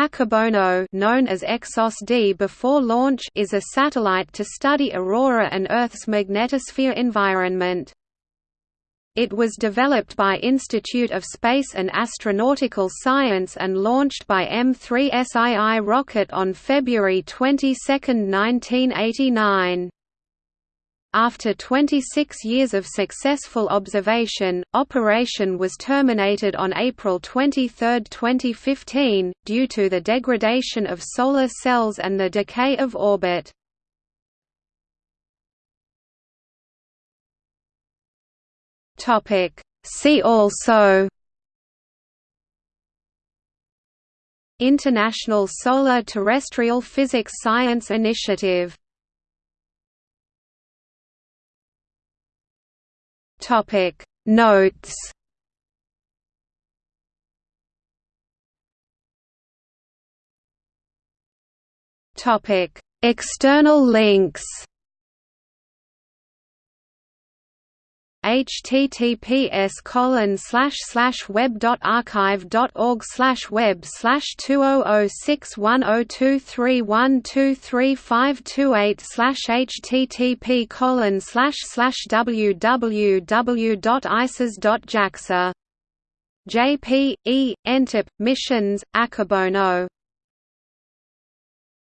Akebono known as Exos D before launch is a satellite to study aurora and Earth's magnetosphere environment. It was developed by Institute of Space and Astronautical Science and launched by M3SII rocket on February 22, 1989. After 26 years of successful observation, operation was terminated on April 23, 2015, due to the degradation of solar cells and the decay of orbit. See also International Solar Terrestrial Physics Science Initiative Topic. Notes. Topic. External links https colon slash slash web dot archive dot org slash web slash two oh oh six one oh two three one two three five two eight slash http colon slash slash www dot isas dot JAXA JP E Entip missions Akebono